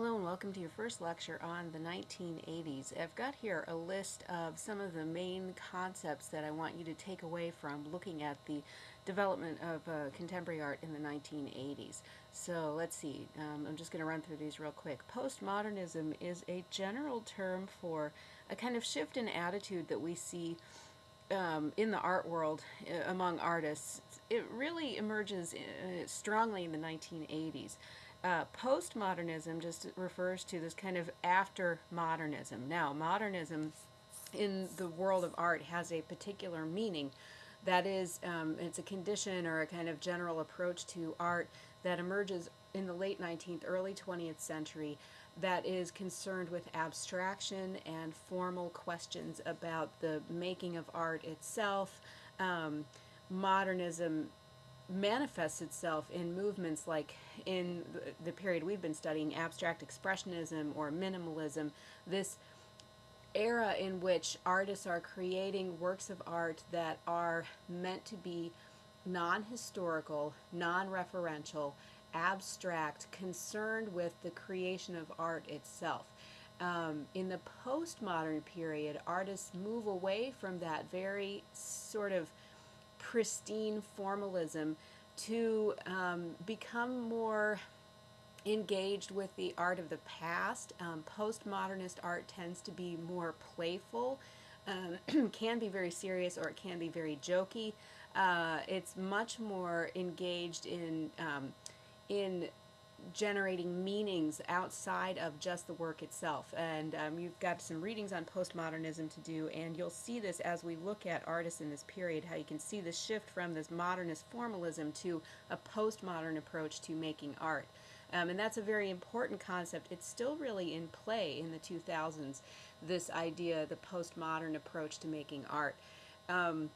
Hello and welcome to your first lecture on the 1980s. I've got here a list of some of the main concepts that I want you to take away from looking at the development of uh, contemporary art in the 1980s. So let's see, um, I'm just going to run through these real quick. Postmodernism is a general term for a kind of shift in attitude that we see um, in the art world uh, among artists. It really emerges uh, strongly in the 1980s. Uh, postmodernism just refers to this kind of after modernism. Now, modernism in the world of art has a particular meaning. That is, um, it's a condition or a kind of general approach to art that emerges in the late 19th, early 20th century that is concerned with abstraction and formal questions about the making of art itself. Um, modernism manifests itself in movements like in the period we've been studying, abstract expressionism or minimalism, this era in which artists are creating works of art that are meant to be non-historical, non-referential, abstract, concerned with the creation of art itself. Um, in the postmodern period, artists move away from that very sort of pristine formalism to um, become more engaged with the art of the past. Um, postmodernist art tends to be more playful, um, can be very serious or it can be very jokey. Uh, it's much more engaged in um, in generating meanings outside of just the work itself. And um, you've got some readings on postmodernism to do, and you'll see this as we look at artists in this period, how you can see the shift from this modernist formalism to a postmodern approach to making art. Um, and that's a very important concept. It's still really in play in the 2000s, this idea, the postmodern approach to making art. Um,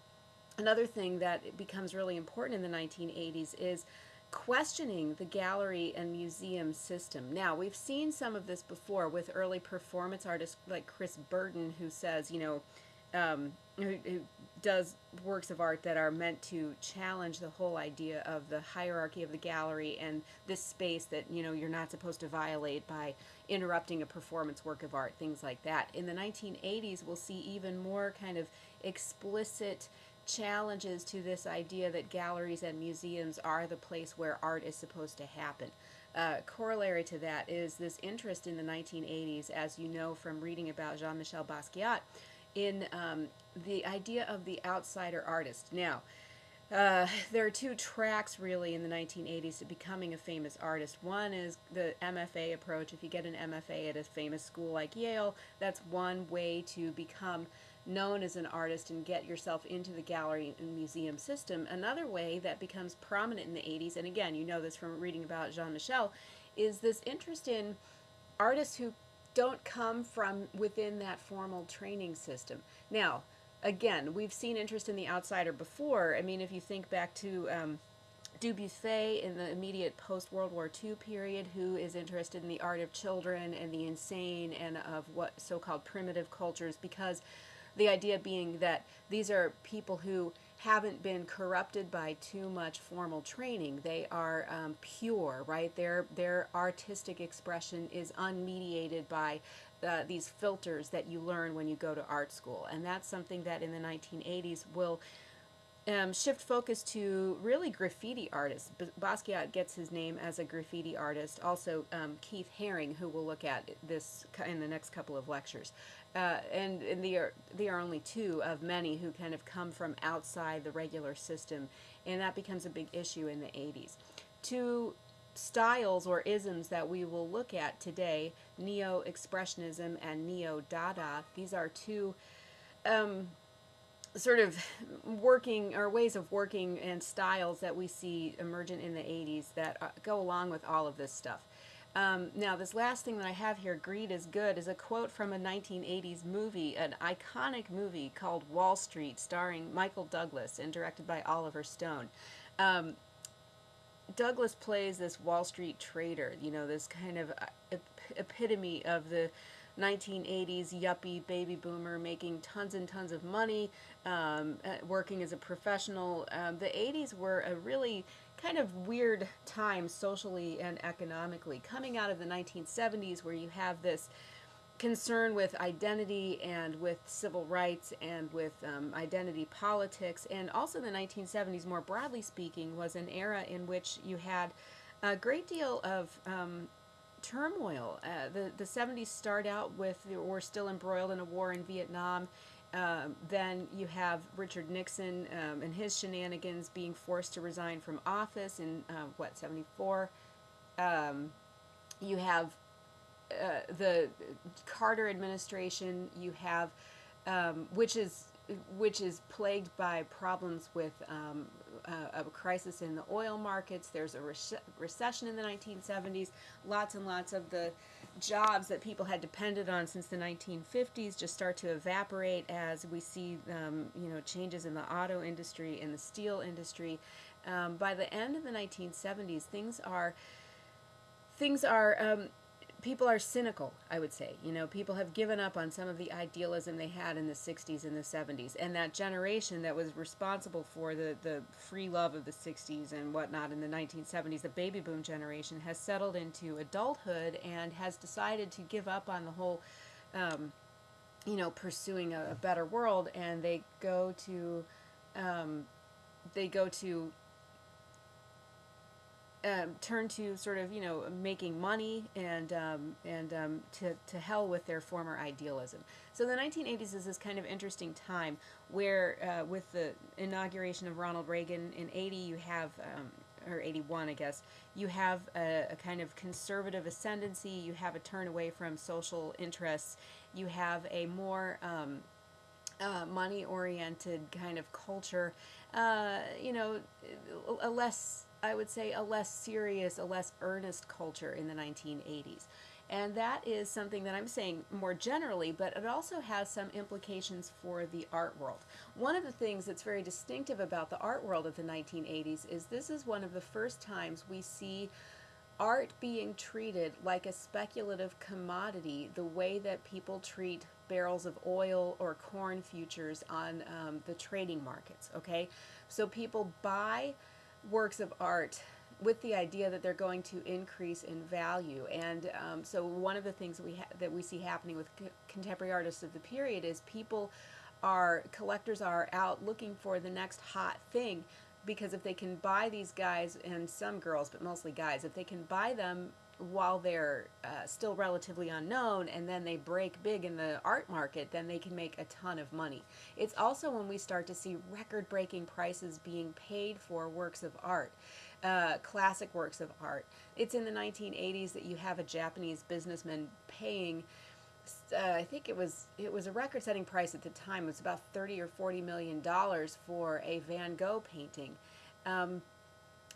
another thing that becomes really important in the 1980s is questioning the gallery and museum system. Now, we've seen some of this before with early performance artists like Chris Burden, who says, you know, um, who, who, does works of art that are meant to challenge the whole idea of the hierarchy of the gallery and this space that you know you're not supposed to violate by interrupting a performance work of art, things like that. In the 1980s, we'll see even more kind of explicit challenges to this idea that galleries and museums are the place where art is supposed to happen. Uh, corollary to that is this interest in the 1980s, as you know from reading about Jean-Michel Basquiat, in um, the idea of the outsider artist. Now, uh, there are two tracks really in the 1980s to becoming a famous artist. One is the MFA approach. If you get an MFA at a famous school like Yale, that's one way to become known as an artist and get yourself into the gallery and museum system. Another way that becomes prominent in the 80s, and again, you know this from reading about Jean-Michel, is this interest in artists who don't come from within that formal training system. Now, again, we've seen interest in the outsider before. I mean, if you think back to um, Dubuffet in the immediate post-World War II period, who is interested in the art of children and the insane and of what so-called primitive cultures, because the idea being that these are people who haven't been corrupted by too much formal training. They are um, pure, right? Their, their artistic expression is unmediated by uh, these filters that you learn when you go to art school. And that's something that in the 1980s will um, shift focus to really graffiti artists. B Basquiat gets his name as a graffiti artist. Also, um, Keith Haring, who we'll look at this in the next couple of lectures. Uh, and, and they, are, they are only two of many who kind of come from outside the regular system, and that becomes a big issue in the 80s. Two styles or isms that we will look at today, Neo-Expressionism and Neo-Dada, these are two um, sort of working or ways of working and styles that we see emergent in the 80s that uh, go along with all of this stuff. Um, now, this last thing that I have here, greed is good, is a quote from a 1980s movie, an iconic movie called Wall Street, starring Michael Douglas and directed by Oliver Stone. Um, Douglas plays this Wall Street trader, you know, this kind of uh, epitome of the 1980s yuppie baby boomer making tons and tons of money, um, uh, working as a professional. Um, the 80s were a really kind of weird time socially and economically, coming out of the 1970s, where you have this concern with identity and with civil rights and with um, identity politics, and also the 1970s, more broadly speaking, was an era in which you had a great deal of um, turmoil. Uh, the the 70s start out with we're still embroiled in a war in Vietnam. Um, then you have Richard Nixon um, and his shenanigans being forced to resign from office in uh, what 74. Um, you have uh, the Carter administration. You have um, which is which is plagued by problems with um, uh, a crisis in the oil markets. There's a rec- recession in the 1970s. Lots and lots of the jobs that people had depended on since the 1950s just start to evaporate as we see, um, you know, changes in the auto industry, in the steel industry. Um, by the end of the 1970s, things are things are um, people are cynical, I would say. You know, people have given up on some of the idealism they had in the 60s and the 70s. And that generation that was responsible for the, the free love of the 60s and whatnot in the 1970s, the baby boom generation, has settled into adulthood and has decided to give up on the whole, um, you know, pursuing a, a, better world. And they go to, um, they go to um, turn to sort of you know making money and um, and um, to, to hell with their former idealism. So the 1980s is this kind of interesting time where uh, with the inauguration of Ronald Reagan in 80 you have um, or 81 I guess you have a, a, kind of conservative ascendancy. You have a turn away from social interests. You have a more um, uh, money oriented kind of culture. Uh, you know a less I would say, a less serious, a less earnest culture in the 1980s. And that is something that I'm saying more generally, but it also has some implications for the art world. One of the things that's very distinctive about the art world of the 1980s is this is one of the first times we see art being treated like a speculative commodity the way that people treat barrels of oil or corn futures on um, the trading markets, okay? So people buy works of art with the idea that they're going to increase in value. And um, so one of the things we ha- that we see happening with contemporary artists of the period is people are collectors are out looking for the next hot thing because if they can buy these guys and some girls but mostly guys if they can buy them while they're uh, still relatively unknown and then they break big in the art market, then they can make a ton of money. It's also when we start to see record breaking prices being paid for works of art. Uh, classic works of art. It's in the 1980s that you have a Japanese businessman paying, uh, I think it was it was a record-setting price at the time. It was about 30 or 40 million dollars for a Van Gogh painting. Um,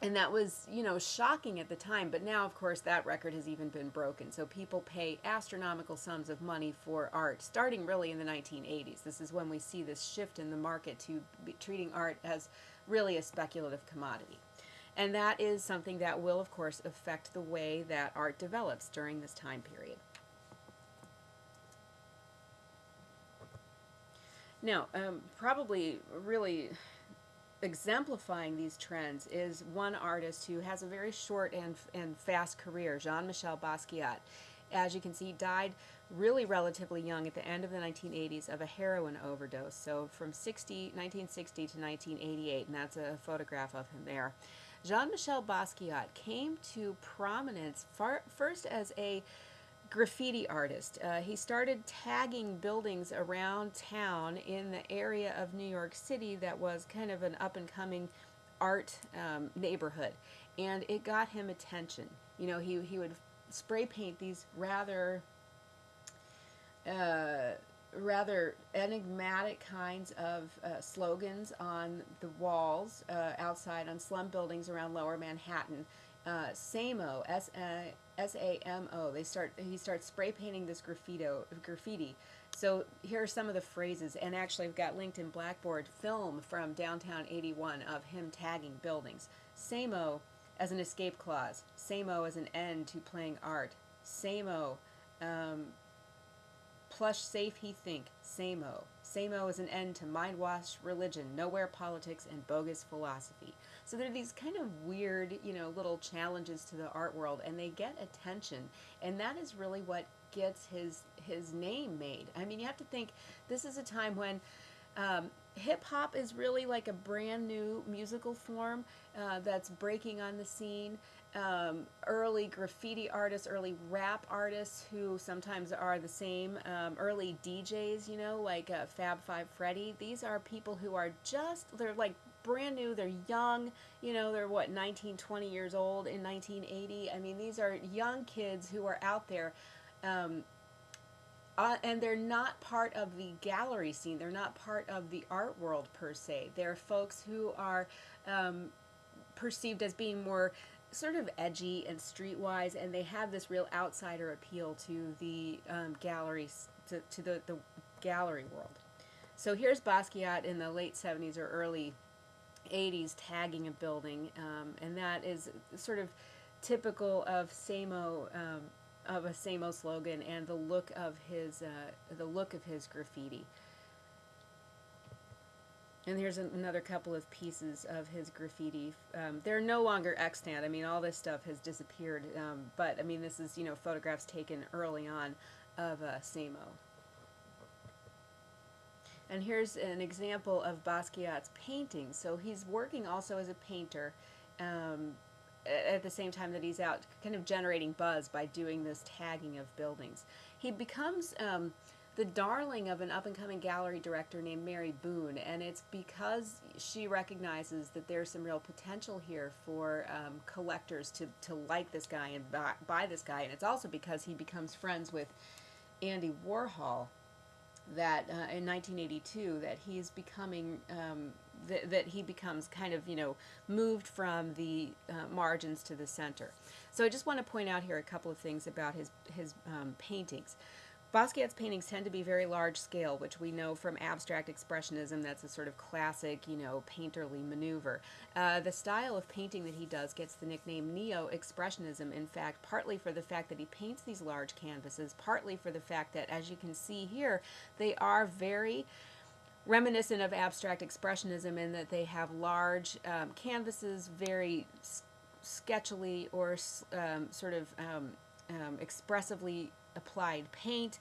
and that was you know shocking at the time but now of course that record has even been broken. So people pay astronomical sums of money for art starting really in the 1980s this is when we see this shift in the market to treating art as really a speculative commodity. And that is something that will of course affect the way that art develops during this time period. Now um, probably really exemplifying these trends is one artist who has a very short and, and fast career, Jean Michel Basquiat. As you can see, died really relatively young at the end of the 1980s of a heroin overdose. So from 60, 1960 to 1988, and that's a photograph of him there. Jean Michel Basquiat came to prominence far, first as a graffiti artist. Uh, he started tagging buildings around town in the area of New York City that was kind of an up and coming art um, neighborhood. And it got him attention. You know, he, he would spray paint these rather, uh, rather enigmatic kinds of uh, slogans on the walls uh, outside on slum buildings around lower Manhattan. Uh, SAMO, S S A M O. They start. He starts spray painting this graffito graffiti. So here are some of the phrases, and actually I've got linked in Blackboard film from downtown 81 of him tagging buildings. SAMO as an escape clause. SAMO as an end to playing art. SAMO, um, plush safe he think. SAMO. SAMO is an end to mind wash religion, nowhere politics, and bogus philosophy. So there are these kind of weird, you know, little challenges to the art world, and they get attention, and that is really what gets his his name made. I mean, you have to think this is a time when um, hip hop is really like a brand new musical form uh, that's breaking on the scene. Um, early graffiti artists, early rap artists who sometimes are the same, um, early DJs, you know, like uh, Fab Five Freddy. These are people who are just, they're like brand new, they're young, you know, they're what, 19, 20 years old in 1980. I mean, these are young kids who are out there. Um, uh, and they're not part of the gallery scene. They're not part of the art world per se. They're folks who are um, perceived as being more sort of edgy and streetwise, and they have this real outsider appeal to the um, galleries, to, to the, the gallery world. So here's Basquiat in the late 70s or early 80s tagging a building, um, and that is sort of typical of Samo um, of a Samo slogan and the look of his uh, the look of his graffiti. And here's an, another couple of pieces of his graffiti. Um, they're no longer extant. I mean, all this stuff has disappeared. Um, but I mean, this is you know photographs taken early on of uh, Samo. And here's an example of Basquiat's painting. So he's working also as a painter. Um, at the same time that he's out kind of generating buzz by doing this tagging of buildings. He becomes um, the darling of an up and coming gallery director named Mary Boone, and it's because she recognizes that there's some real potential here for um, collectors to, to like this guy and buy, buy this guy, and it's also because he becomes friends with Andy Warhol that uh, in 1982 that he's becoming um, th- that he becomes kind of you know moved from the uh, margins to the center. So I just want to point out here a couple of things about his his um, paintings. Basquiat's paintings tend to be very large scale, which we know from abstract expressionism. That's a sort of classic, you know, painterly maneuver. Uh, the style of painting that he does gets the nickname neo-expressionism, in fact, partly for the fact that he paints these large canvases, partly for the fact that, as you can see here, they are very reminiscent of abstract expressionism in that they have large um, canvases, very sketchily or um, sort of um, um, expressively applied paint.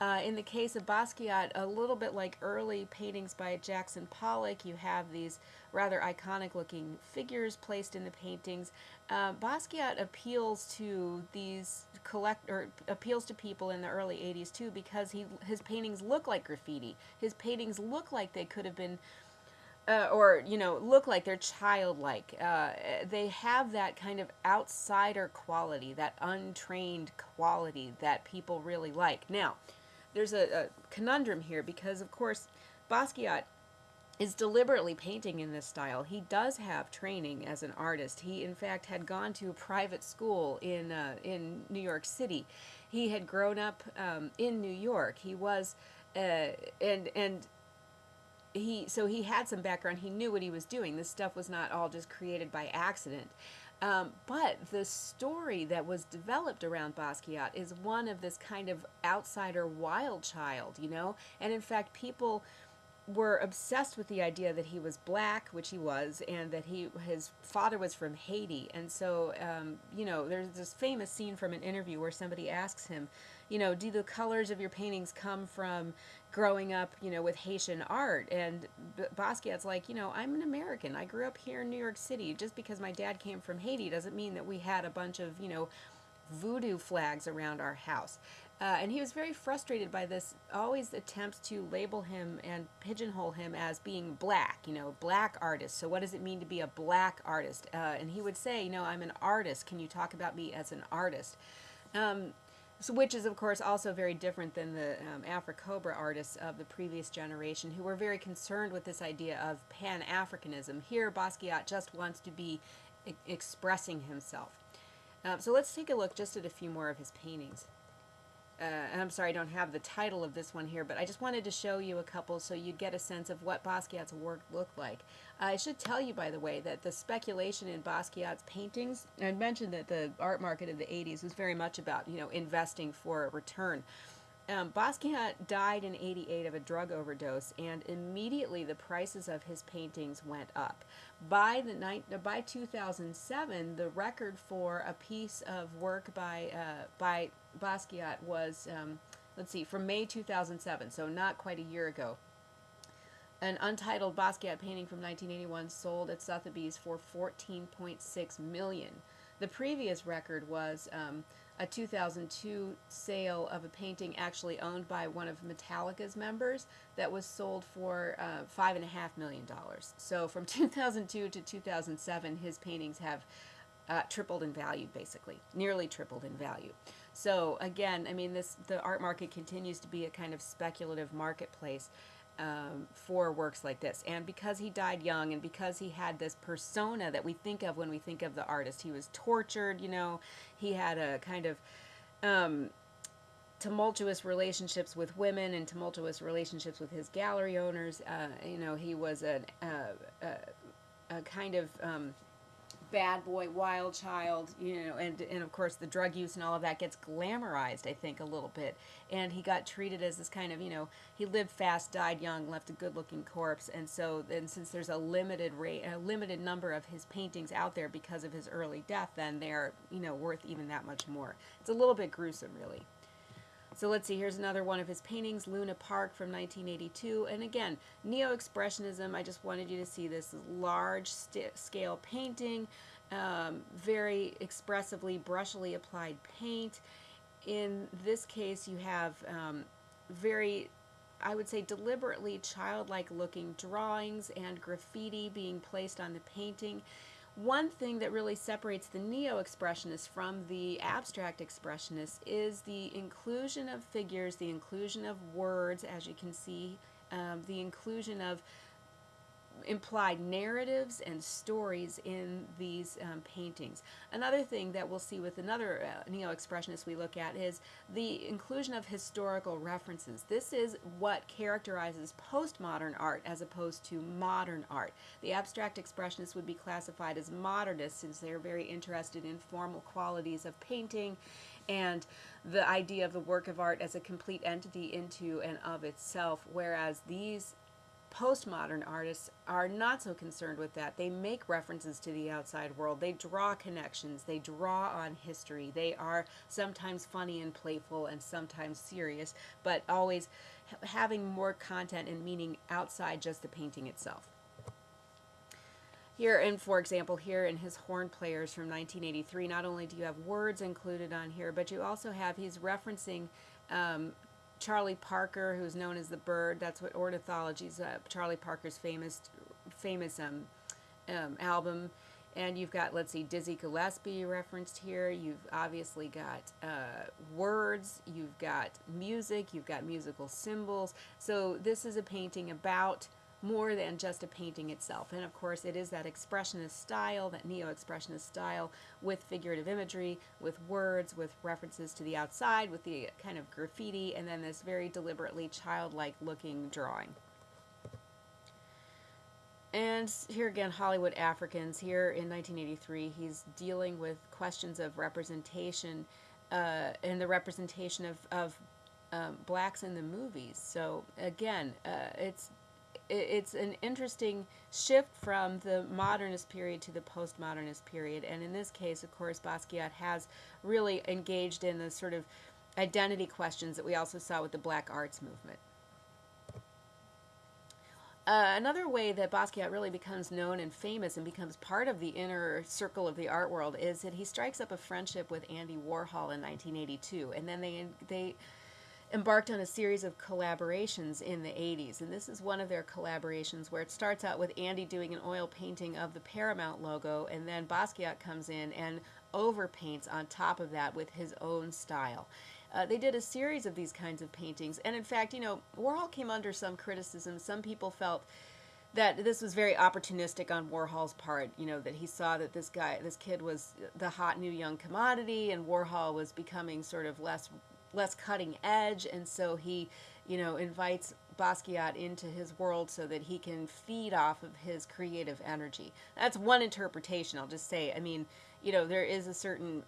Uh, in the case of Basquiat, a little bit like early paintings by Jackson Pollock, you have these rather iconic looking figures placed in the paintings. Uh, Basquiat appeals to these collect or appeals to people in the early 80s too because he his paintings look like graffiti. His paintings look like they could have been uh, or you know look like they're childlike uh, they have that kind of outsider quality that untrained quality that people really like now there's a, a conundrum here because of course basquiat is deliberately painting in this style. He does have training as an artist. He, in fact, had gone to a private school in uh, in New York City. He had grown up um, in New York. He was, uh, and and he so he had some background. He knew what he was doing. This stuff was not all just created by accident. Um, but the story that was developed around Basquiat is one of this kind of outsider wild child, you know. And in fact, people were obsessed with the idea that he was black, which he was, and that he his father was from Haiti. And so, um, you know, there's this famous scene from an interview where somebody asks him, you know, do the colors of your paintings come from growing up, you know, with Haitian art? And Basquiat's like, you know, I'm an American. I grew up here in New York City. Just because my dad came from Haiti doesn't mean that we had a bunch of, you know, voodoo flags around our house. Uh, and he was very frustrated by this always attempts to label him and pigeonhole him as being black, you know, black artist. So what does it mean to be a black artist? Uh, and he would say, you know, I'm an artist. Can you talk about me as an artist? Um, so which is, of course, also very different than the um, AfriCOBRA artists of the previous generation who were very concerned with this idea of Pan-Africanism. Here, Basquiat just wants to be e expressing himself. Uh, so let's take a look just at a few more of his paintings uh, and I'm sorry I don't have the title of this one here, but I just wanted to show you a couple so you'd get a sense of what Basquiat's work looked like. Uh, I should tell you, by the way, that the speculation in Basquiat's paintings, I mentioned that the art market of the 80s was very much about, you know, investing for a return. um, Basquiat died in 88 of a drug overdose, and immediately the prices of his paintings went up. By, the by 2007, the record for a piece of work by, uh, by Basquiat was, um, let's see, from May 2007, so not quite a year ago. An untitled Basquiat painting from 1981 sold at Sotheby's for 14.6 million. The previous record was um, a 2002 sale of a painting actually owned by one of Metallica's members that was sold for uh, five and a half million dollars. So from 2002 to 2007, his paintings have uh, tripled in value, basically, nearly tripled in value. So again, I mean, this the art market continues to be a kind of speculative marketplace um, for works like this. And because he died young and because he had this persona that we think of when we think of the artist, he was tortured, you know, he had a kind of um, tumultuous relationships with women and tumultuous relationships with his gallery owners. Uh, you know, he was a, a, a, a kind of. Um, bad boy, wild child, you know, and and of course the drug use and all of that gets glamorized, I think, a little bit. And he got treated as this kind of, you know, he lived fast, died young, left a good-looking corpse, and so then since there's a limited rate, a limited number of his paintings out there because of his early death, then they're, you know, worth even that much more. It's a little bit gruesome, really. So let's see, here's another one of his paintings, Luna Park from 1982. And again, Neo-Expressionism, I just wanted you to see this large scale painting, um, very expressively, brushily applied paint. In this case, you have um, very, I would say, deliberately childlike looking drawings and graffiti being placed on the painting. One thing that really separates the neo-expressionists from the abstract expressionists is the inclusion of figures, the inclusion of words, as you can see, um, the inclusion of implied narratives and stories in these um, paintings. Another thing that we'll see with another uh, neo-expressionist we look at is the inclusion of historical references. This is what characterizes postmodern art as opposed to modern art. The abstract expressionists would be classified as modernists since they're very interested in formal qualities of painting and the idea of the work of art as a complete entity into and of itself, whereas these postmodern artists are not so concerned with that. They make references to the outside world. They draw connections. They draw on history. They are sometimes funny and playful and sometimes serious, but always having more content and meaning outside just the painting itself. Here, and for example, here in his horn players from 1983, not only do you have words included on here, but you also have, he's referencing um, Charlie Parker, who's known as the Bird. That's what Ornithology's uh, Charlie Parker's famous, famous um, um, album. And you've got, let's see, Dizzy Gillespie referenced here. You've obviously got uh, words. You've got music. You've got musical symbols. So this is a painting about more than just a painting itself. And of course, it is that expressionist style, that neo-expressionist style, with figurative imagery, with words, with references to the outside, with the kind of graffiti, and then this very deliberately childlike looking drawing. And here again, Hollywood Africans. Here in 1983, he's dealing with questions of representation uh, and the representation of, of um, blacks in the movies. So again, uh, it's it's an interesting shift from the modernist period to the postmodernist period. And in this case, of course, Basquiat has really engaged in the sort of identity questions that we also saw with the black arts movement. Uh, another way that Basquiat really becomes known and famous and becomes part of the inner circle of the art world is that he strikes up a friendship with Andy Warhol in 1982, and then they they embarked on a series of collaborations in the 80s. And this is one of their collaborations where it starts out with Andy doing an oil painting of the Paramount logo, and then Basquiat comes in and overpaints on top of that with his own style. Uh, they did a series of these kinds of paintings. And in fact, you know, Warhol came under some criticism. Some people felt that this was very opportunistic on Warhol's part, you know, that he saw that this guy, this kid was the hot new young commodity and Warhol was becoming sort of less less cutting edge, and so he, you know, invites Basquiat into his world so that he can feed off of his creative energy. That's one interpretation. I'll just say. I mean, you know, there is a certain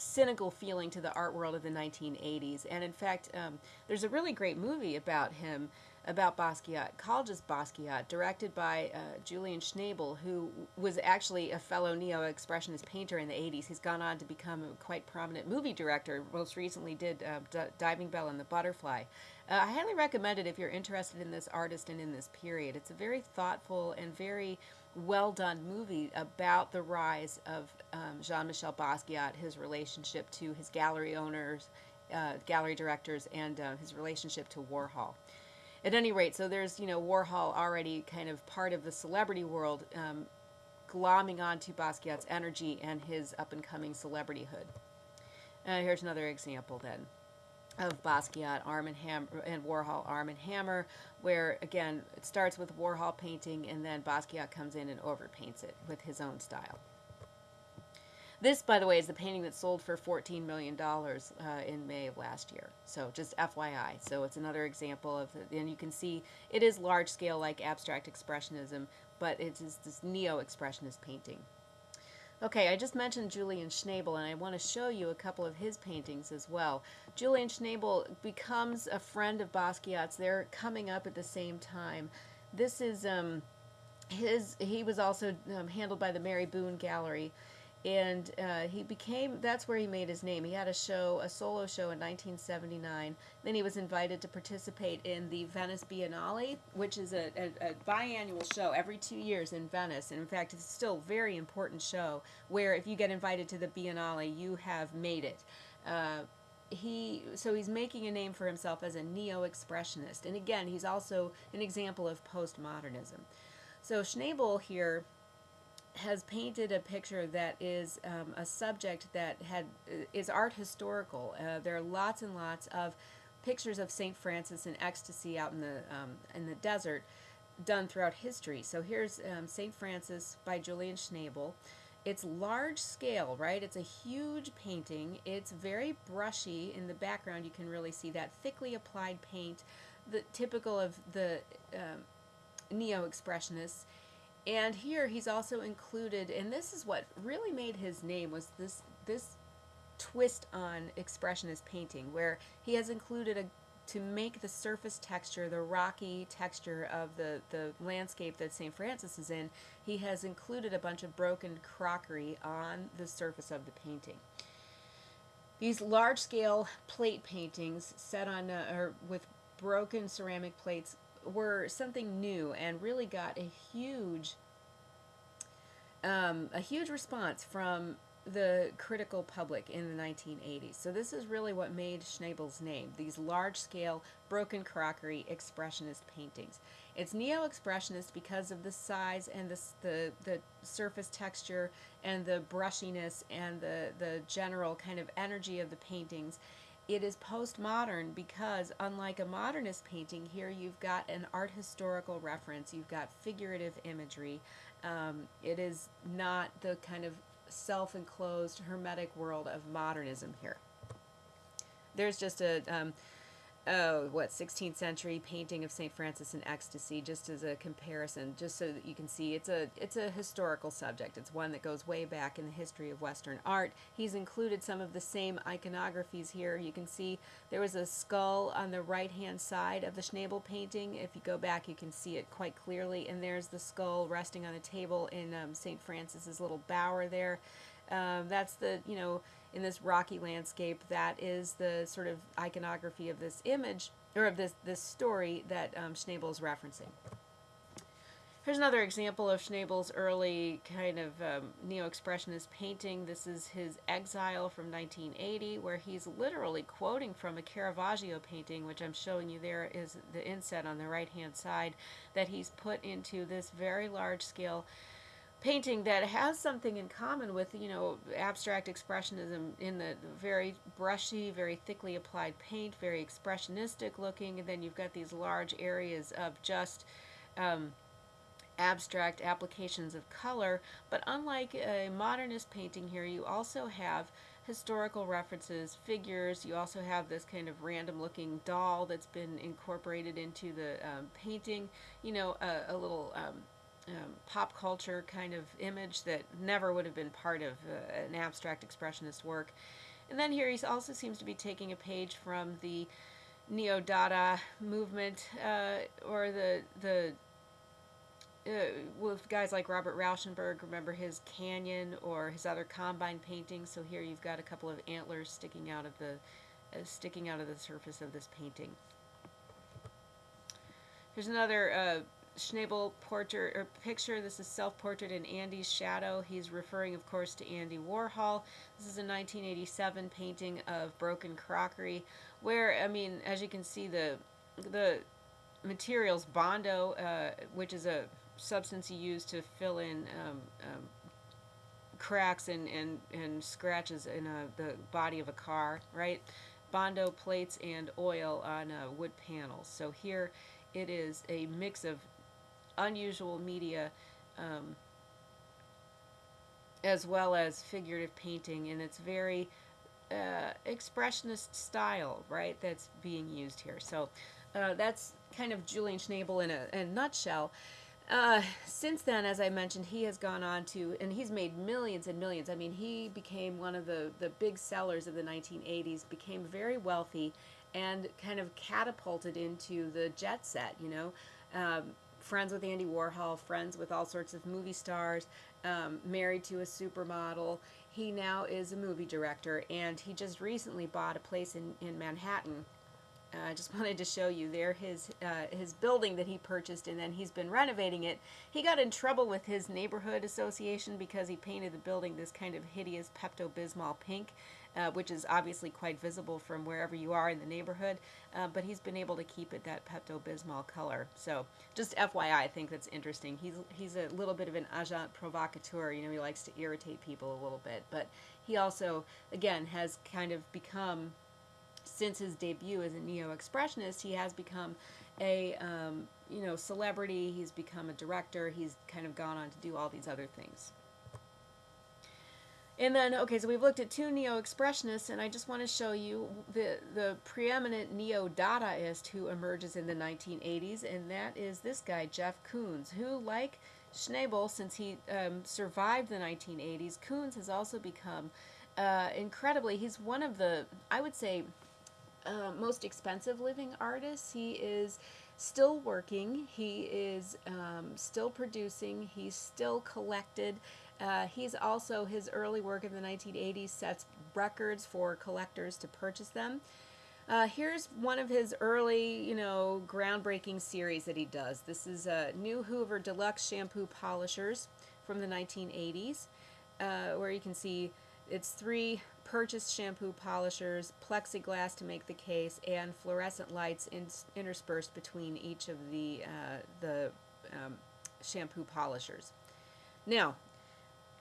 cynical feeling to the art world of the 1980s. And in fact, um, there's a really great movie about him, about Basquiat, called just Basquiat, directed by uh, Julian Schnabel, who was actually a fellow neo expressionist painter in the 80s. He's gone on to become a quite prominent movie director. Most recently, did uh, D- Diving Bell and the Butterfly. Uh, I highly recommend it if you're interested in this artist and in this period. It's a very thoughtful and very well done movie about the rise of um, Jean Michel Basquiat, his relationship to his gallery owners, uh, gallery directors, and uh, his relationship to Warhol. At any rate, so there's, you know, Warhol already kind of part of the celebrity world, um, glomming onto Basquiat's energy and his up and coming celebrityhood. Uh, here's another example then of Basquiat, Arm and, Ham- and Warhol, Arm and Hammer, where again it starts with Warhol painting and then Basquiat comes in and overpaints it with his own style. This, by the way, is the painting that sold for $14 million uh, in May of last year. So just FYI. So it's another example of, and you can see it is large scale like abstract expressionism, but it is this neo-expressionist painting. Okay, I just mentioned Julian Schnabel, and I want to show you a couple of his paintings as well. Julian Schnabel becomes a friend of Basquiat's. They're coming up at the same time. This is um, his. He was also um, handled by the Mary Boone Gallery, and uh, he became that's where he made his name. He had a show a solo show in 1979 then he was invited to participate in the venice biennale which is a, a, a biannual show every two years in venice. And in fact it's still a very important show where if you get invited to the biennale you have made it. Uh, he so he's making a name for himself as a neo-expressionist. And again he's also an example of postmodernism. So schnabel here has painted a picture that is um, a subject that had is art historical. Uh, there are lots and lots of pictures of Saint Francis in ecstasy out in the um, in the desert, done throughout history. So here's um, Saint Francis by Julian Schnabel. It's large scale, right? It's a huge painting. It's very brushy. In the background, you can really see that thickly applied paint, the typical of the um, neo-expressionists and here he's also included, and this is what really made his name was this this twist on expressionist painting, where he has included a to make the surface texture, the rocky texture of the, the landscape that St. Francis is in, he has included a bunch of broken crockery on the surface of the painting. These large-scale plate paintings set on, uh, or with broken ceramic plates were something new and really got a huge um, a huge response from the critical public in the 1980s. So this is really what made Schnabel's name, these large-scale broken crockery expressionist paintings. It's neo-expressionist because of the size and the, the, the surface texture and the brushiness and the, the general kind of energy of the paintings it is postmodern because unlike a modernist painting here you've got an art historical reference you've got figurative imagery. Um, it is not the kind of self-enclosed hermetic world of modernism here. There's just a um, oh, what, 16th century painting of St. Francis in ecstasy, just as a comparison, just so that you can see it's a, it's a historical subject. It's one that goes way back in the history of Western art. He's included some of the same iconographies here. You can see there was a skull on the right-hand side of the Schnabel painting. If you go back, you can see it quite clearly, and there's the skull resting on a table in um, St. Francis's little bower there. Um, that's the, you know, in this rocky landscape. That is the sort of iconography of this image, or of this, this story that um, Schnabel is referencing. Here's another example of Schnabel's early kind of um, neo-expressionist painting. This is his Exile from 1980, where he's literally quoting from a Caravaggio painting, which I'm showing you there is the inset on the right-hand side, that he's put into this very large-scale painting that has something in common with you know abstract expressionism in the very brushy very thickly applied paint very expressionistic looking and then you've got these large areas of just um, abstract applications of color. But unlike a modernist painting here you also have historical references figures. You also have this kind of random looking doll that's been incorporated into the um, painting. You know a, a little um, um, pop culture kind of image that never would have been part of uh, an abstract expressionist work. And then here he also seems to be taking a page from the Neo-Dada movement, uh, or the the uh, with guys like Robert Rauschenberg, remember his canyon or his other combine paintings. So here you've got a couple of antlers sticking out of the uh, sticking out of the surface of this painting. Here's another uh, Schnabel portrait or picture. This is self-portrait in Andy's shadow. He's referring, of course, to Andy Warhol. This is a 1987 painting of broken crockery, where I mean, as you can see, the the materials bondo, uh, which is a substance you use to fill in um, um, cracks and, and, and scratches in a, the body of a car, right? Bondo plates and oil on uh, wood panels. So here it is a mix of unusual media um, as well as figurative painting, and it's very uh, expressionist style, right, that's being used here. So uh, that's kind of Julian Schnabel in a, in a nutshell. Uh, since then, as I mentioned, he has gone on to, and he's made millions and millions. I mean, he became one of the, the big sellers of the 1980s, became very wealthy, and kind of catapulted into the jet set, you know. Um, friends with Andy Warhol, friends with all sorts of movie stars, um, married to a supermodel. He now is a movie director, and he just recently bought a place in, in Manhattan uh, I just wanted to show you there his uh, his building that he purchased and then he's been renovating it. He got in trouble with his neighborhood association because he painted the building this kind of hideous Pepto-Bismol pink, uh, which is obviously quite visible from wherever you are in the neighborhood, uh, but he's been able to keep it that Pepto-Bismol color. So just FYI, I think that's interesting. He's, he's a little bit of an agent provocateur, you know, he likes to irritate people a little bit, but he also, again, has kind of become since his debut as a neo-expressionist, he has become a um, you know celebrity. He's become a director. He's kind of gone on to do all these other things. And then, okay, so we've looked at two neo-expressionists, and I just want to show you the, the preeminent neo-Dadaist who emerges in the 1980s, and that is this guy, Jeff Koons, who, like Schnabel, since he um, survived the 1980s, Koons has also become uh, incredibly, he's one of the, I would say, uh, most expensive living artists. He is still working. He is um, still producing. He's still collected. Uh, he's also, his early work in the 1980s sets records for collectors to purchase them. Uh, here's one of his early, you know, groundbreaking series that he does. This is uh, New Hoover Deluxe Shampoo Polishers from the 1980s, uh, where you can see it's three purchased shampoo polishers, plexiglass to make the case, and fluorescent lights in, interspersed between each of the, uh, the um, shampoo polishers. Now,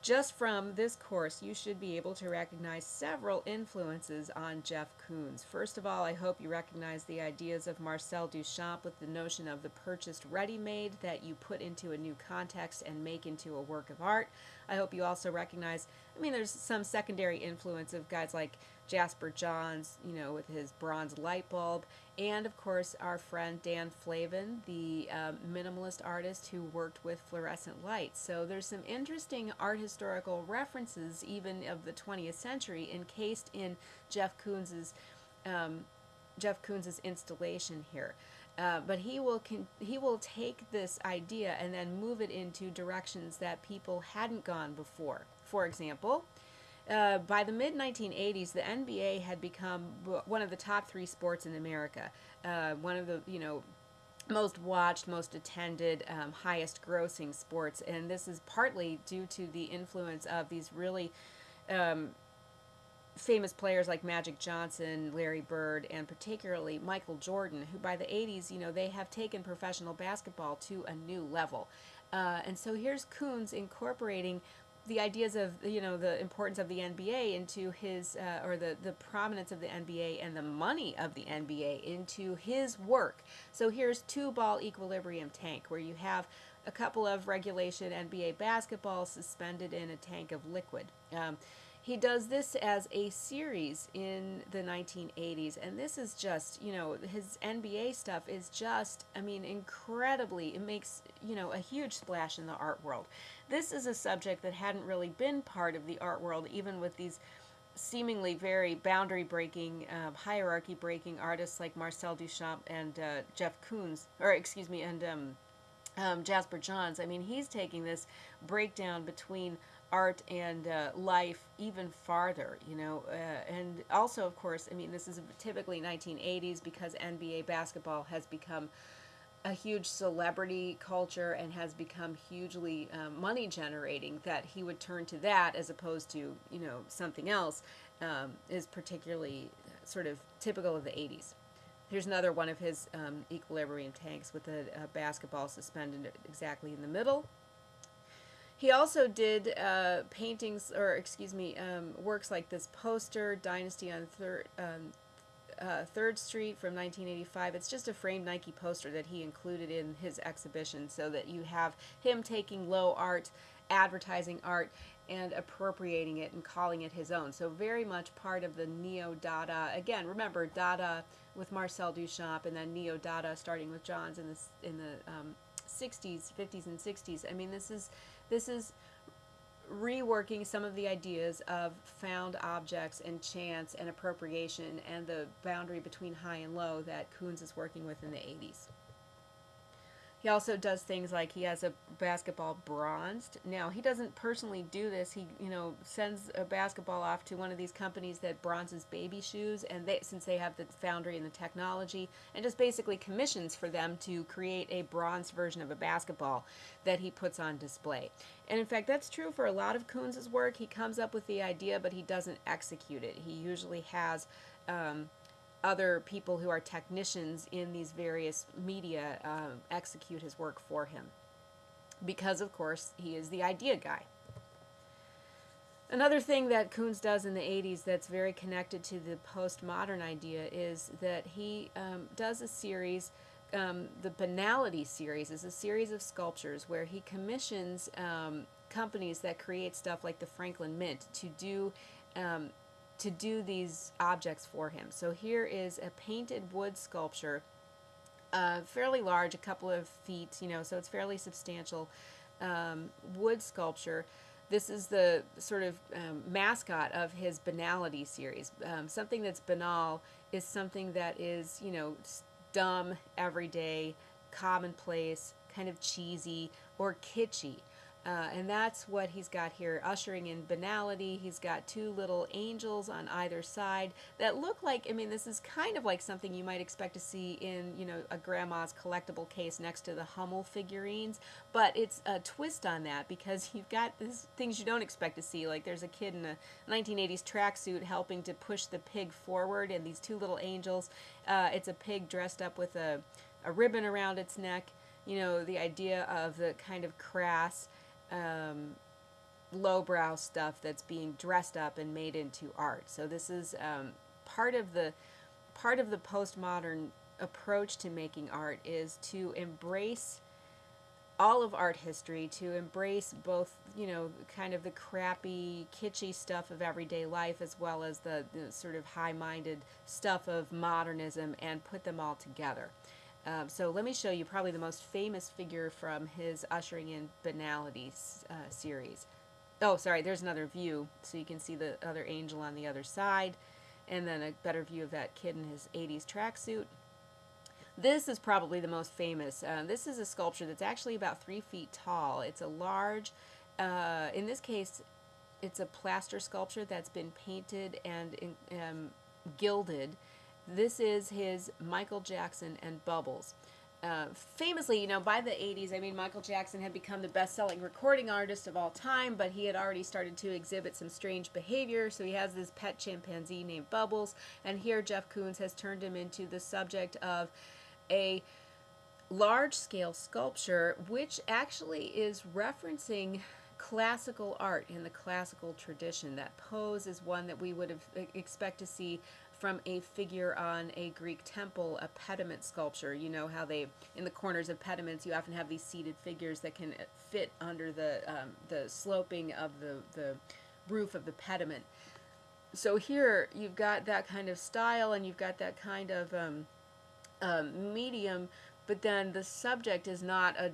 just from this course, you should be able to recognize several influences on Jeff Koons. First of all, I hope you recognize the ideas of Marcel Duchamp with the notion of the purchased ready-made that you put into a new context and make into a work of art. I hope you also recognize, I mean, there's some secondary influence of guys like Jasper Johns, you know, with his bronze light bulb, and of course our friend Dan Flavin, the um, minimalist artist who worked with fluorescent lights. So there's some interesting art historical references, even of the 20th century, encased in Jeff Koons's um, Jeff Koons's installation here. Uh, but he will he will take this idea and then move it into directions that people hadn't gone before. For example, uh, by the mid 1980s, the NBA had become one of the top three sports in America. Uh, one of the you know most watched, most attended, um, highest grossing sports, and this is partly due to the influence of these really um, famous players like Magic Johnson, Larry Bird, and particularly Michael Jordan, who by the 80s, you know, they have taken professional basketball to a new level. Uh, and so here's Koons incorporating the ideas of you know the importance of the NBA into his uh, or the the prominence of the NBA and the money of the NBA into his work. So here's two ball equilibrium tank where you have a couple of regulation NBA basketballs suspended in a tank of liquid. Um, he does this as a series in the 1980s, and this is just, you know, his NBA stuff is just, I mean, incredibly, it makes, you know, a huge splash in the art world. This is a subject that hadn't really been part of the art world, even with these seemingly very boundary breaking, uh, hierarchy breaking artists like Marcel Duchamp and uh, Jeff Koons, or excuse me, and um, um, Jasper Johns. I mean, he's taking this breakdown between art and uh, life even farther, you know. Uh, and also, of course, I mean, this is typically 1980s because NBA basketball has become a huge celebrity culture and has become hugely um, money generating that he would turn to that as opposed to you know something else um, is particularly sort of typical of the 80s here's another one of his um, equilibrium tanks with a, a, basketball suspended exactly in the middle he also did uh, paintings or excuse me um, works like this poster dynasty on third um, uh, Street from 1985. It's just a framed Nike poster that he included in his exhibition so that you have him taking low art, advertising art, and appropriating it and calling it his own. So very much part of the neo-Dada. Again, remember Dada with Marcel Duchamp and then neo-Dada starting with Johns in the in the um, 60s, 50s, and 60s. I mean, this is this is reworking some of the ideas of found objects and chance and appropriation and the boundary between high and low that Koons is working with in the 80s. He also does things like he has a basketball bronzed. Now, he doesn't personally do this. He, you know, sends a basketball off to one of these companies that bronzes baby shoes, and they, since they have the foundry and the technology, and just basically commissions for them to create a bronzed version of a basketball that he puts on display. And in fact, that's true for a lot of Koons's work. He comes up with the idea, but he doesn't execute it. He usually has um, other people who are technicians in these various media um, execute his work for him. Because, of course, he is the idea guy. Another thing that Koons does in the 80s that's very connected to the postmodern idea is that he um, does a series, um, the Banality series is a series of sculptures where he commissions um, companies that create stuff like the Franklin Mint to do um, to do these objects for him. So here is a painted wood sculpture, uh, fairly large, a couple of feet, you know, so it's fairly substantial um, wood sculpture. This is the sort of um, mascot of his banality series. Um, something that's banal is something that is, you know, dumb, everyday, commonplace, kind of cheesy, or kitschy. Uh, and that's what he's got here, ushering in banality. He's got two little angels on either side that look like, I mean, this is kind of like something you might expect to see in, you know, a grandma's collectible case next to the Hummel figurines. But it's a twist on that because you've got this, things you don't expect to see. Like there's a kid in a 1980s tracksuit helping to push the pig forward, and these two little angels. Uh, it's a pig dressed up with a, a ribbon around its neck. You know, the idea of the kind of crass um, lowbrow stuff that's being dressed up and made into art. So this is um, part of the part of the postmodern approach to making art is to embrace all of art history to embrace both you know kind of the crappy kitschy stuff of everyday life as well as the, the sort of high-minded stuff of modernism and put them all together um, so let me show you probably the most famous figure from his Ushering in Banality uh, series. Oh, sorry, there's another view, so you can see the other angel on the other side, and then a better view of that kid in his 80s tracksuit. This is probably the most famous. Uh, this is a sculpture that's actually about three feet tall. It's a large, uh, in this case, it's a plaster sculpture that's been painted and um, gilded this is his Michael Jackson and Bubbles. Uh, famously, you know, by the 80s, I mean, Michael Jackson had become the best selling recording artist of all time, but he had already started to exhibit some strange behavior. So he has this pet chimpanzee named Bubbles, and here Jeff Koons has turned him into the subject of a large scale sculpture, which actually is referencing classical art in the classical tradition. That pose is one that we would have expect to see from a figure on a Greek temple, a pediment sculpture. You know how they, in the corners of pediments, you often have these seated figures that can fit under the, um, the sloping of the, the roof of the pediment. So here you've got that kind of style and you've got that kind of um, um, medium but then the subject is not a,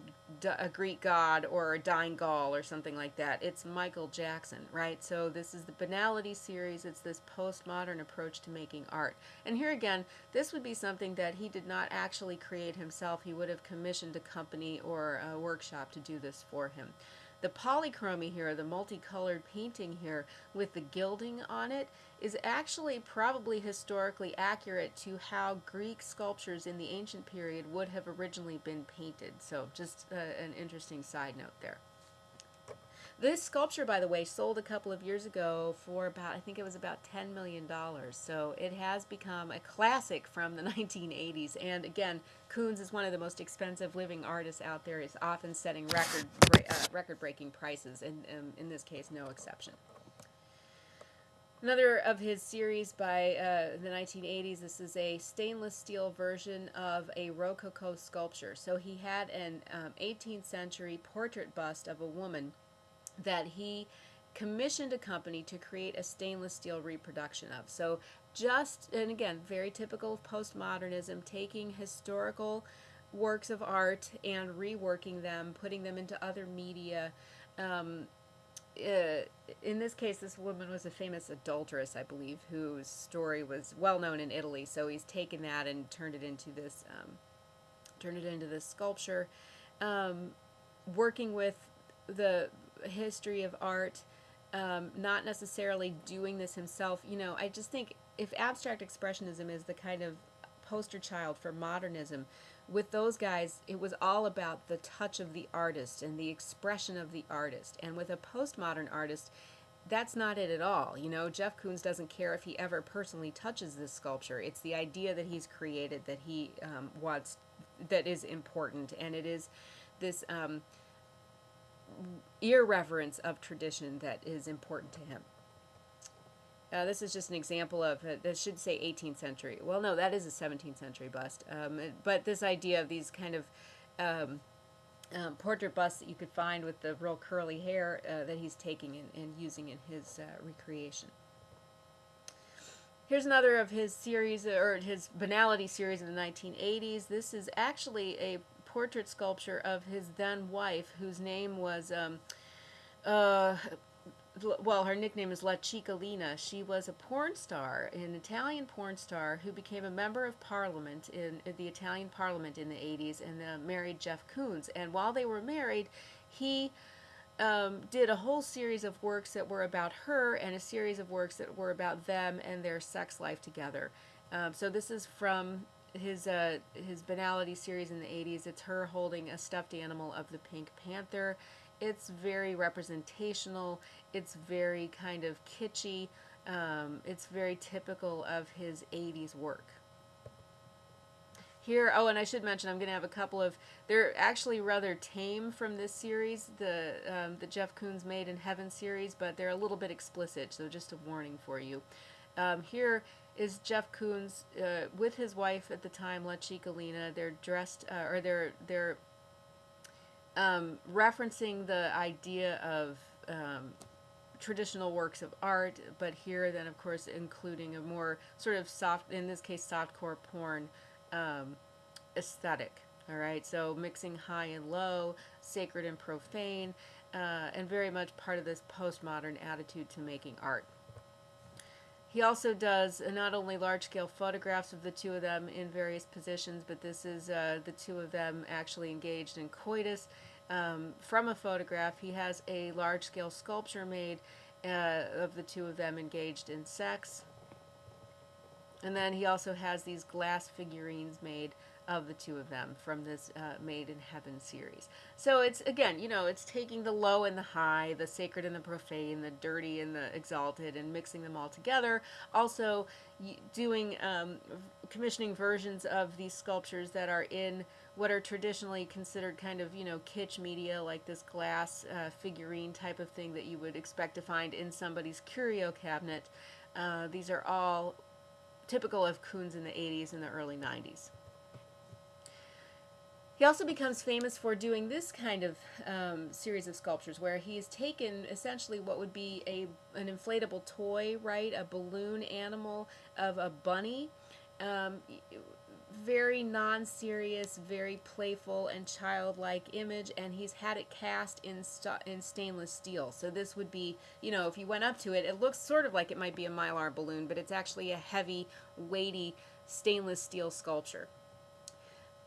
a Greek god or a dying Gaul or something like that. It's Michael Jackson, right? So this is the Banality series. It's this postmodern approach to making art. And here again, this would be something that he did not actually create himself. He would have commissioned a company or a workshop to do this for him. The polychromy here, the multicolored painting here with the gilding on it, is actually probably historically accurate to how Greek sculptures in the ancient period would have originally been painted. So just uh, an interesting side note there. This sculpture, by the way, sold a couple of years ago for about, I think it was about $10 million. So it has become a classic from the 1980s. And again, Koons is one of the most expensive living artists out there. He's often setting record uh, record breaking prices, and um, in this case, no exception. Another of his series by uh, the 1980s, this is a stainless steel version of a Rococo sculpture. So he had an um, 18th century portrait bust of a woman that he commissioned a company to create a stainless steel reproduction of. So just, and again, very typical of postmodernism, taking historical works of art and reworking them, putting them into other media. Um, uh, in this case, this woman was a famous adulteress, I believe, whose story was well known in Italy. So he's taken that and turned it into this, um, turned it into this sculpture. Um, working with the history of art, um, not necessarily doing this himself. You know, I just think if abstract expressionism is the kind of poster child for modernism, with those guys, it was all about the touch of the artist and the expression of the artist. And with a postmodern artist, that's not it at all. You know, Jeff Koons doesn't care if he ever personally touches this sculpture. It's the idea that he's created that he um, wants, that is important. And it is this um, irreverence of tradition that is important to him. Uh, this is just an example of, uh, this should say 18th century. Well, no, that is a 17th century bust. Um, but this idea of these kind of um, um, portrait busts that you could find with the real curly hair uh, that he's taking and, and using in his uh, recreation. Here's another of his series, or his Banality series in the 1980s. This is actually a portrait sculpture of his then wife, whose name was, um, uh, well, her nickname is La Cicciolina. She was a porn star, an Italian porn star who became a member of parliament in, in the Italian parliament in the 80s and uh, married Jeff Koons. And while they were married, he um, did a whole series of works that were about her and a series of works that were about them and their sex life together. Um, so this is from his uh, his banality series in the 80s. It's her holding a stuffed animal of the Pink Panther. It's very representational. It's very kind of kitschy. Um, it's very typical of his 80s work. Here, oh, and I should mention, I'm going to have a couple of, they're actually rather tame from this series, the, um, the Jeff Koons Made in Heaven series, but they're a little bit explicit, so just a warning for you. Um, here is Jeff Koons uh, with his wife at the time, La Cicciolina. They're dressed, uh, or they're they're um, referencing the idea of um, traditional works of art, but here then of course including a more sort of soft, in this case softcore porn um, aesthetic. All right, so mixing high and low, sacred and profane, uh, and very much part of this postmodern attitude to making art. He also does uh, not only large-scale photographs of the two of them in various positions, but this is uh, the two of them actually engaged in coitus. Um, from a photograph, he has a large-scale sculpture made uh, of the two of them engaged in sex. And then he also has these glass figurines made of the two of them from this uh, Made in Heaven series. So it's, again, you know, it's taking the low and the high, the sacred and the profane, the dirty and the exalted, and mixing them all together. Also doing, um, commissioning versions of these sculptures that are in what are traditionally considered kind of, you know, kitsch media, like this glass uh, figurine type of thing that you would expect to find in somebody's curio cabinet. Uh, these are all typical of Koons in the 80s and the early 90s. He also becomes famous for doing this kind of um, series of sculptures where he's taken essentially what would be a an inflatable toy, right, a balloon animal of a bunny, um, very non-serious, very playful and childlike image, and he's had it cast in st- in stainless steel. So this would be, you know, if you went up to it, it looks sort of like it might be a mylar balloon, but it's actually a heavy, weighty stainless steel sculpture.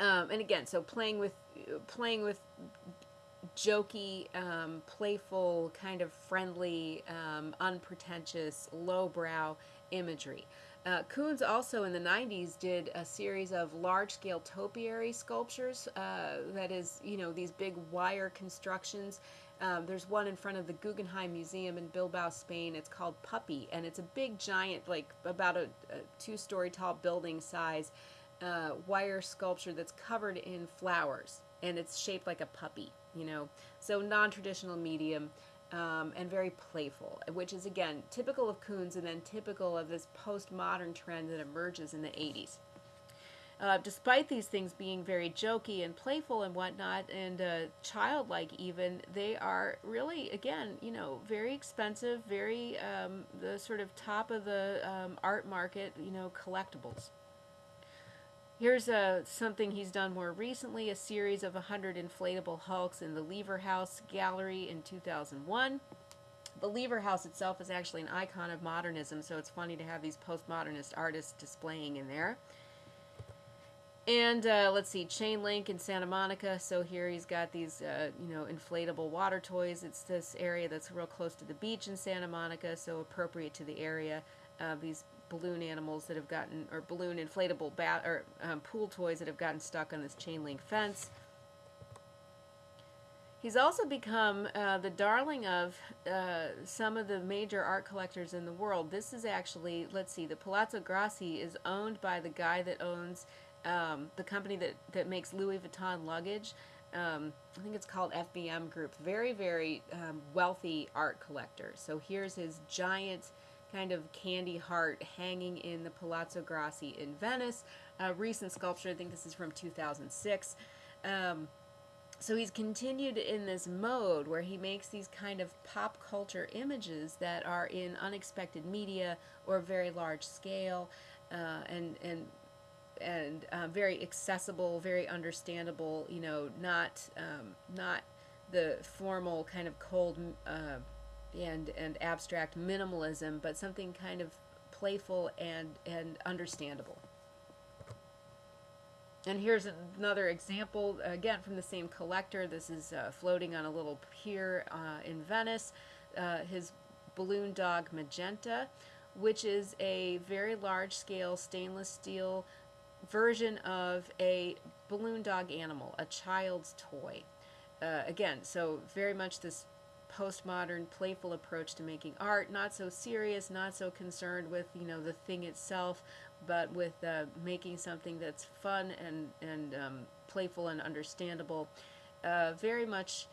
Um, and again, so playing with playing with jokey, um, playful, kind of friendly, um, unpretentious, lowbrow imagery. Uh, Koons also in the 90s did a series of large scale topiary sculptures. Uh, that is, you know, these big wire constructions. Um, there's one in front of the Guggenheim Museum in Bilbao, Spain. It's called Puppy, and it's a big, giant, like about a, a two story tall building size uh, wire sculpture that's covered in flowers, and it's shaped like a puppy, you know. So, non traditional medium um, and very playful, which is again typical of Koons and then typical of this postmodern trend that emerges in the 80s. Uh, despite these things being very jokey and playful and whatnot, and uh, childlike even, they are really, again, you know, very expensive, very um, the sort of top of the um, art market, you know, collectibles. Here's uh, something he's done more recently, a series of 100 inflatable Hulks in the Lever House Gallery in 2001. The Lever House itself is actually an icon of modernism, so it's funny to have these postmodernist artists displaying in there. And uh, let's see, Chain Link in Santa Monica. So here he's got these, uh, you know, inflatable water toys. It's this area that's real close to the beach in Santa Monica, so appropriate to the area. Uh, these balloon animals that have gotten, or balloon inflatable bat or um, pool toys that have gotten stuck on this chain link fence. He's also become uh, the darling of uh, some of the major art collectors in the world. This is actually, let's see, the Palazzo Grassi is owned by the guy that owns um, the company that, that makes Louis Vuitton luggage. Um, I think it's called FBM Group. Very, very um, wealthy art collector. So here's his giant kind of candy heart hanging in the Palazzo Grassi in Venice. A recent sculpture, I think this is from 2006. Um, so he's continued in this mode where he makes these kind of pop culture images that are in unexpected media or very large scale uh, and and and uh, very accessible, very understandable. You know, not um, not the formal kind of cold uh, and and abstract minimalism, but something kind of playful and and understandable. And here's another example, again from the same collector. This is uh, floating on a little pier uh, in Venice. Uh, his balloon dog Magenta, which is a very large scale stainless steel version of a balloon dog animal, a child's toy. Uh, again, so very much this postmodern, playful approach to making art. Not so serious, not so concerned with you know the thing itself, but with uh, making something that's fun and and um, playful and understandable. Uh, very much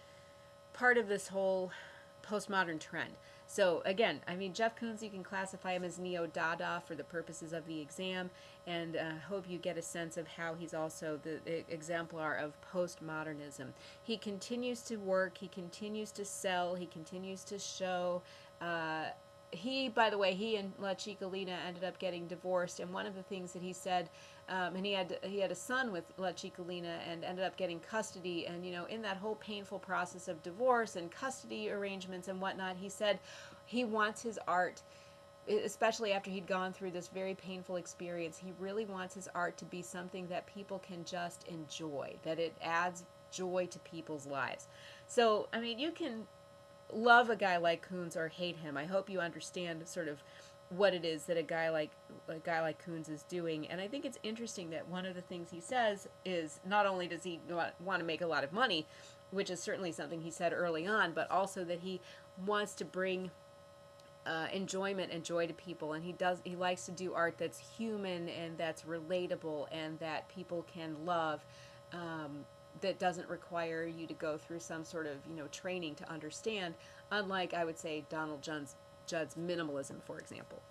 part of this whole postmodern trend. So again, I mean, Jeff Koons, you can classify him as neo-Dada for the purposes of the exam, and uh, hope you get a sense of how he's also the, the exemplar of postmodernism. He continues to work, he continues to sell, he continues to show. Uh, he, by the way, he and La Cicciolina ended up getting divorced, and one of the things that he said, um, and he had he had a son with La Cicciolina and ended up getting custody, and you know, in that whole painful process of divorce and custody arrangements and whatnot, he said he wants his art especially after he'd gone through this very painful experience, he really wants his art to be something that people can just enjoy, that it adds joy to people's lives. So, I mean, you can love a guy like Koons or hate him. I hope you understand sort of what it is that a guy like a guy like Koons is doing. And I think it's interesting that one of the things he says is not only does he want to make a lot of money, which is certainly something he said early on, but also that he wants to bring uh, enjoyment and joy to people and he does he likes to do art that's human and that's relatable and that people can love um, that doesn't require you to go through some sort of you know training to understand unlike i would say donald judd's, judd's minimalism for example.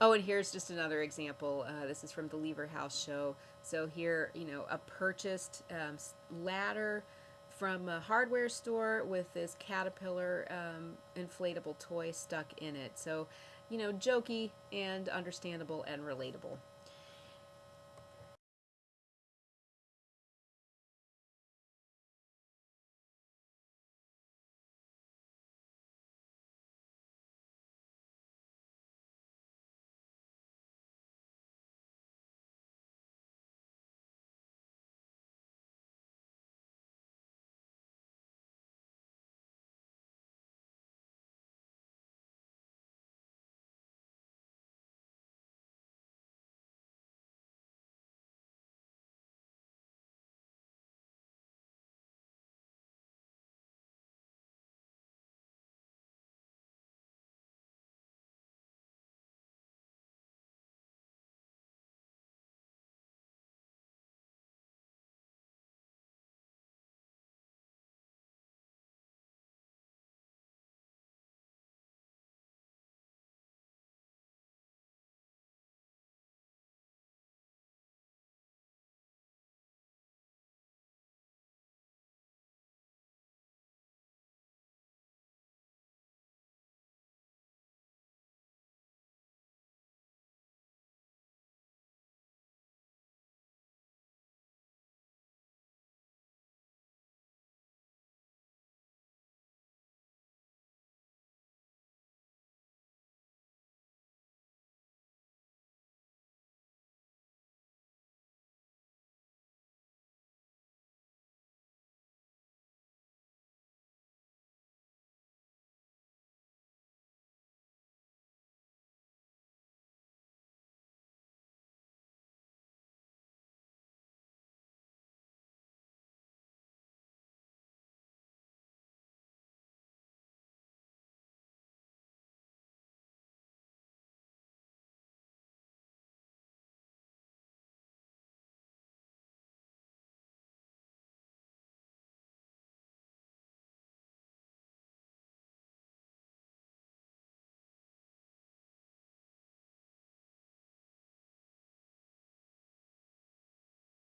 Oh and here's just another example. Uh, this is from the lever house show. So here you know a purchased um, ladder from a hardware store with this caterpillar um, inflatable toy stuck in it. So you know, jokey and understandable and relatable.